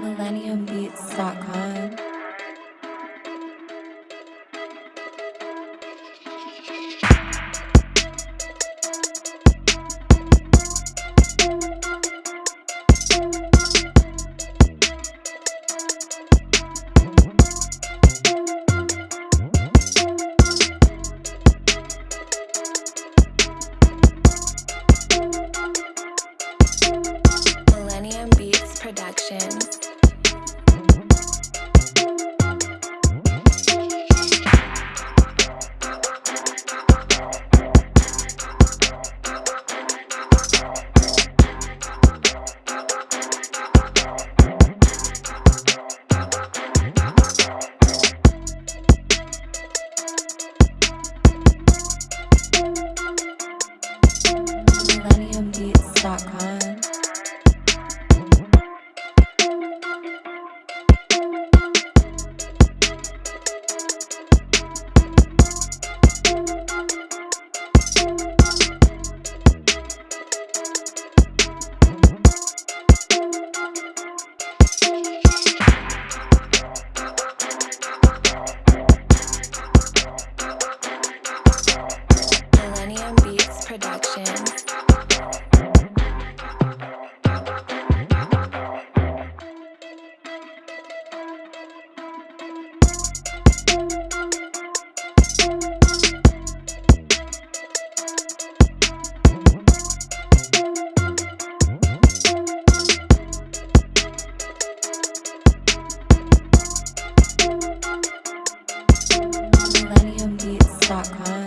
MillenniumBeats.com. MillenniumBeats.com. millenniumbeats.com.